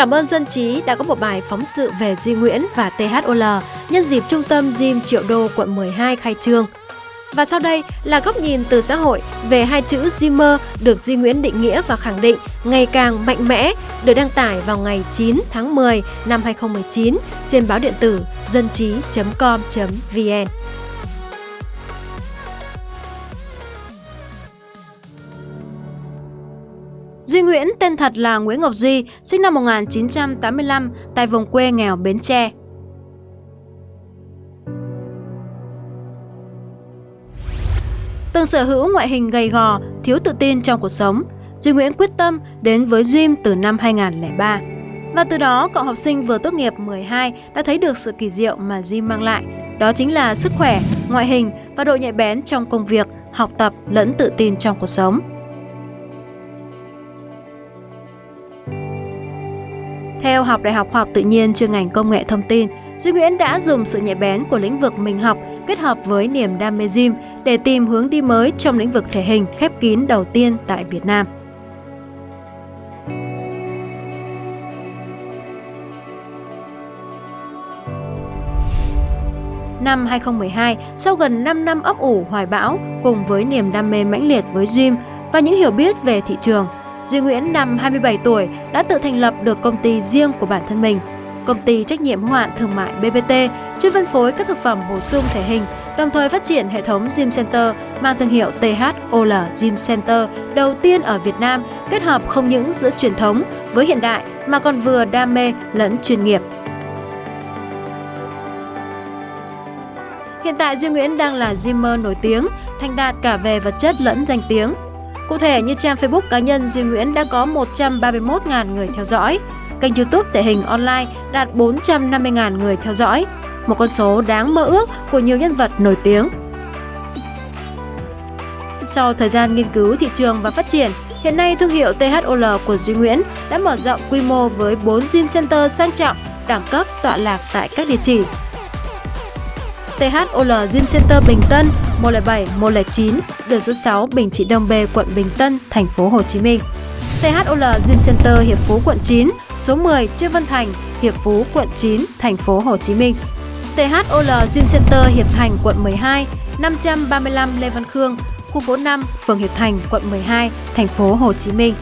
Cảm ơn Dân Trí đã có một bài phóng sự về Duy Nguyễn và THOL nhân dịp Trung tâm Gym Triệu Đô quận 12 khai trương. Và sau đây là góc nhìn từ xã hội về hai chữ Dreamer được Duy Nguyễn định nghĩa và khẳng định ngày càng mạnh mẽ, được đăng tải vào ngày 9 tháng 10 năm 2019 trên báo điện tử dân trí.com.vn. Duy Nguyễn tên thật là Nguyễn Ngọc Duy, sinh năm 1985 tại vùng quê nghèo Bến Tre. Từng sở hữu ngoại hình gầy gò, thiếu tự tin trong cuộc sống, Duy Nguyễn quyết tâm đến với Gym từ năm 2003. Và từ đó, cậu học sinh vừa tốt nghiệp 12 đã thấy được sự kỳ diệu mà Gym mang lại. Đó chính là sức khỏe, ngoại hình và độ nhạy bén trong công việc, học tập lẫn tự tin trong cuộc sống. Theo học Đại học Khoa học Tự nhiên chuyên ngành Công nghệ Thông tin, Duy Nguyễn đã dùng sự nhạy bén của lĩnh vực mình học kết hợp với niềm đam mê gym để tìm hướng đi mới trong lĩnh vực thể hình khép kín đầu tiên tại Việt Nam. Năm 2012, sau gần 5 năm ấp ủ hoài bão cùng với niềm đam mê mãnh liệt với gym và những hiểu biết về thị trường, Duy Nguyễn năm 27 tuổi đã tự thành lập được công ty riêng của bản thân mình. Công ty trách nhiệm hữu hạn thương mại BBT chuyên phân phối các thực phẩm bổ sung thể hình, đồng thời phát triển hệ thống Gym Center mang thương hiệu THOL Gym Center đầu tiên ở Việt Nam, kết hợp không những giữa truyền thống với hiện đại mà còn vừa đam mê lẫn chuyên nghiệp. Hiện tại Duy Nguyễn đang là gymer nổi tiếng, thành đạt cả về vật chất lẫn danh tiếng. Cụ thể như trang Facebook cá nhân Duy Nguyễn đã có 131.000 người theo dõi, kênh YouTube thể hình online đạt 450.000 người theo dõi, một con số đáng mơ ước của nhiều nhân vật nổi tiếng. Sau thời gian nghiên cứu thị trường và phát triển, hiện nay thương hiệu THOL của Duy Nguyễn đã mở rộng quy mô với 4 gym center sang trọng, đẳng cấp tọa lạc tại các địa chỉ. THOL Gym Center Bình Tân 107 109, đường số 6 Bình Trị Đông B, quận Bình Tân, thành phố Hồ Chí Minh. THOL Gym Center Hiệp Phú quận 9, số 10 Trương Văn Thành, Hiệp Phú quận 9, thành phố Hồ Chí Minh. THOL Gym Center Hiệp Thành quận 12, 535 Lê Văn Khương, khu phố 5, phường Hiệp Thành, quận 12, thành phố Hồ Chí Minh.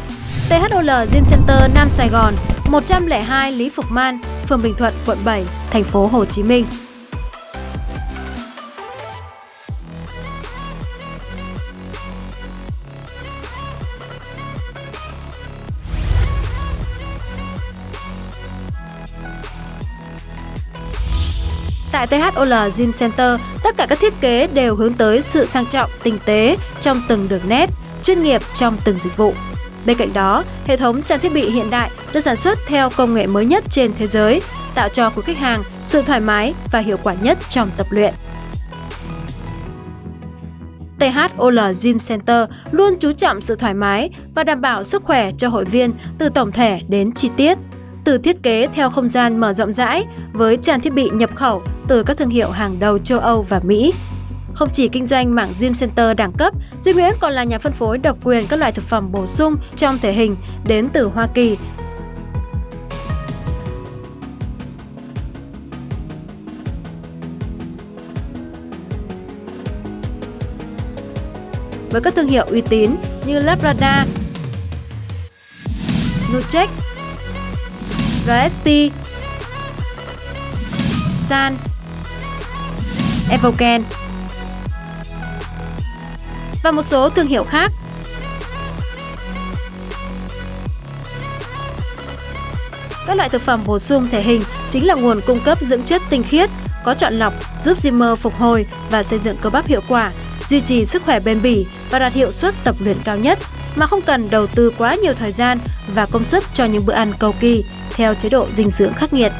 THOL Gym Center Nam Sài Gòn, 102 Lý Phục Man, phường Bình Thuận, quận 7, thành phố Hồ Chí Minh. Tại THOL Gym Center, tất cả các thiết kế đều hướng tới sự sang trọng, tinh tế trong từng đường nét, chuyên nghiệp trong từng dịch vụ. Bên cạnh đó, hệ thống trang thiết bị hiện đại được sản xuất theo công nghệ mới nhất trên thế giới, tạo cho quý khách hàng sự thoải mái và hiệu quả nhất trong tập luyện. THOL Gym Center luôn chú trọng sự thoải mái và đảm bảo sức khỏe cho hội viên từ tổng thể đến chi tiết từ thiết kế theo không gian mở rộng rãi với trang thiết bị nhập khẩu từ các thương hiệu hàng đầu châu Âu và Mỹ. Không chỉ kinh doanh mảng gym center đẳng cấp, Duy Nguyễn còn là nhà phân phối độc quyền các loại thực phẩm bổ sung trong thể hình đến từ Hoa Kỳ với các thương hiệu uy tín như Labrada, Nutrec, RSP, San, Evoken và một số thương hiệu khác. Các loại thực phẩm bổ sung thể hình chính là nguồn cung cấp dưỡng chất tinh khiết, có chọn lọc, giúp Zimmer phục hồi và xây dựng cơ bắp hiệu quả, duy trì sức khỏe bền bỉ và đạt hiệu suất tập luyện cao nhất mà không cần đầu tư quá nhiều thời gian và công sức cho những bữa ăn cầu kỳ theo chế độ dinh dưỡng khắc nghiệt.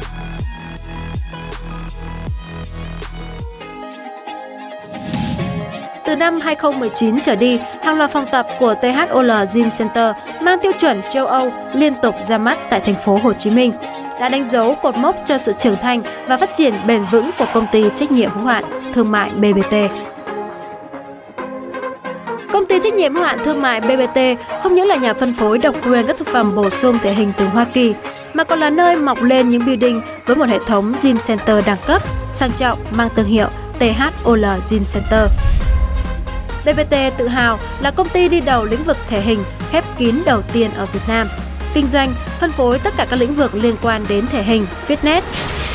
Từ năm 2019 trở đi, hàng loạt phòng tập của THOL Gym Center mang tiêu chuẩn châu Âu liên tục ra mắt tại thành phố Hồ Chí Minh đã đánh dấu cột mốc cho sự trưởng thành và phát triển bền vững của công ty trách nhiệm hữu hạn thương mại BBT. Công ty trách nhiệm hữu hạn thương mại BBT không những là nhà phân phối độc quyền các thực phẩm bổ sung thể hình từ Hoa Kỳ mà còn là nơi mọc lên những building với một hệ thống gym center đẳng cấp, sang trọng mang thương hiệu THOL Gym Center. BBT tự hào là công ty đi đầu lĩnh vực thể hình khép kín đầu tiên ở Việt Nam. Kinh doanh, phân phối tất cả các lĩnh vực liên quan đến thể hình, fitness,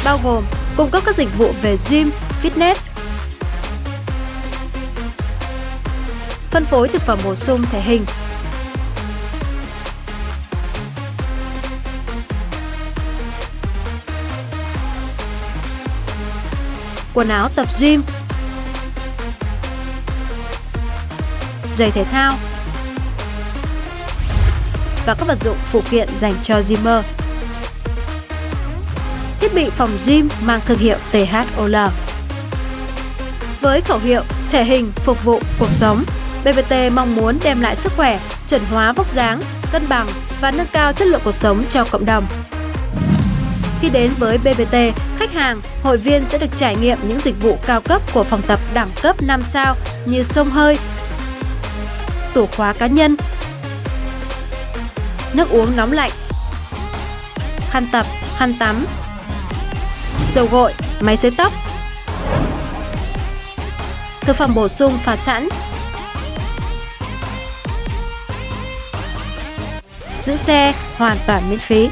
bao gồm cung cấp các dịch vụ về gym, fitness, phân phối thực phẩm bổ sung thể hình, quần áo tập gym, giày thể thao và các vật dụng phụ kiện dành cho gymer. Thiết bị phòng gym mang thương hiệu THOL. Với khẩu hiệu thể hình phục vụ cuộc sống, BBT mong muốn đem lại sức khỏe, chuẩn hóa vóc dáng, cân bằng và nâng cao chất lượng cuộc sống cho cộng đồng. Khi đến với BBT, khách hàng, hội viên sẽ được trải nghiệm những dịch vụ cao cấp của phòng tập đẳng cấp 5 sao như sông hơi, tủ khóa cá nhân, nước uống nóng lạnh, khăn tập, khăn tắm, dầu gội, máy sấy tóc, thực phẩm bổ sung pha sẵn, giữ xe hoàn toàn miễn phí.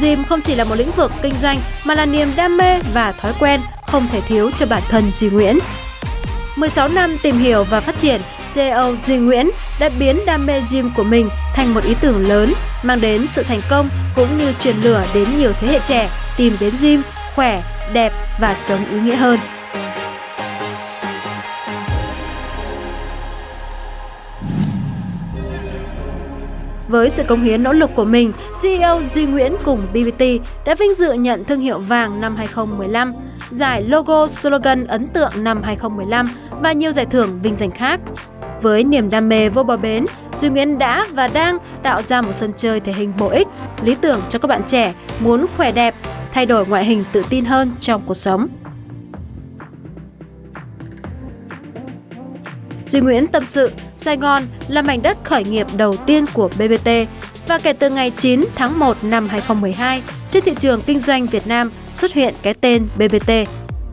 Gym không chỉ là một lĩnh vực kinh doanh mà là niềm đam mê và thói quen không thể thiếu cho bản thân Duy Nguyễn. 16 năm tìm hiểu và phát triển, CEO Duy Nguyễn đã biến đam mê gym của mình thành một ý tưởng lớn, mang đến sự thành công cũng như truyền lửa đến nhiều thế hệ trẻ tìm đến gym, khỏe, đẹp và sống ý nghĩa hơn. Với sự công hiến nỗ lực của mình, CEO Duy Nguyễn cùng BBT đã vinh dự nhận thương hiệu vàng năm 2015, giải logo slogan ấn tượng năm 2015 và nhiều giải thưởng vinh danh khác. Với niềm đam mê vô bờ bến, Duy Nguyễn đã và đang tạo ra một sân chơi thể hình bổ ích, lý tưởng cho các bạn trẻ muốn khỏe đẹp, thay đổi ngoại hình tự tin hơn trong cuộc sống. Duy Nguyễn tâm sự, Sài Gòn là mảnh đất khởi nghiệp đầu tiên của BBT và kể từ ngày 9 tháng 1 năm 2012, trên thị trường kinh doanh Việt Nam xuất hiện cái tên BBT,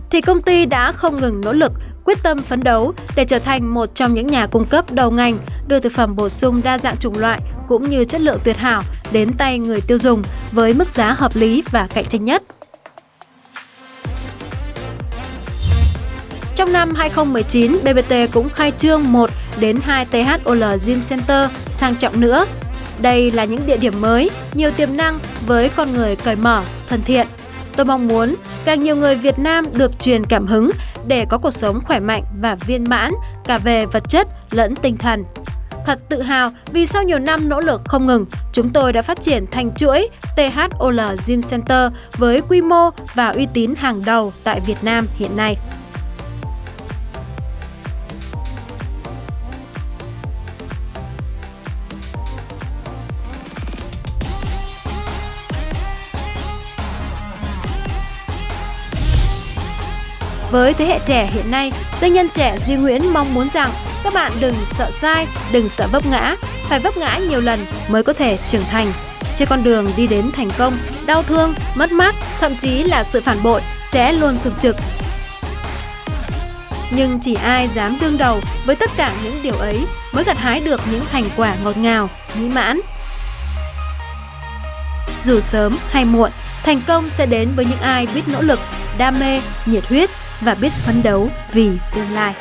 thì công ty đã không ngừng nỗ lực, quyết tâm phấn đấu để trở thành một trong những nhà cung cấp đầu ngành đưa thực phẩm bổ sung đa dạng chủng loại cũng như chất lượng tuyệt hảo đến tay người tiêu dùng với mức giá hợp lý và cạnh tranh nhất. Trong năm 2019, BBT cũng khai trương 1 đến 2 THOL Gym Center sang trọng nữa. Đây là những địa điểm mới, nhiều tiềm năng với con người cởi mở, thân thiện. Tôi mong muốn càng nhiều người Việt Nam được truyền cảm hứng để có cuộc sống khỏe mạnh và viên mãn cả về vật chất lẫn tinh thần. Thật tự hào vì sau nhiều năm nỗ lực không ngừng, chúng tôi đã phát triển thành chuỗi THOL Gym Center với quy mô và uy tín hàng đầu tại Việt Nam hiện nay. Với thế hệ trẻ hiện nay, doanh nhân trẻ Duy Nguyễn mong muốn rằng các bạn đừng sợ sai, đừng sợ vấp ngã, phải vấp ngã nhiều lần mới có thể trưởng thành. Trên con đường đi đến thành công, đau thương, mất mát, thậm chí là sự phản bội sẽ luôn thường trực. Nhưng chỉ ai dám đương đầu với tất cả những điều ấy mới gặt hái được những thành quả ngọt ngào, mỹ mãn. Dù sớm hay muộn, thành công sẽ đến với những ai biết nỗ lực, đam mê, nhiệt huyết và biết phấn đấu vì tương lai.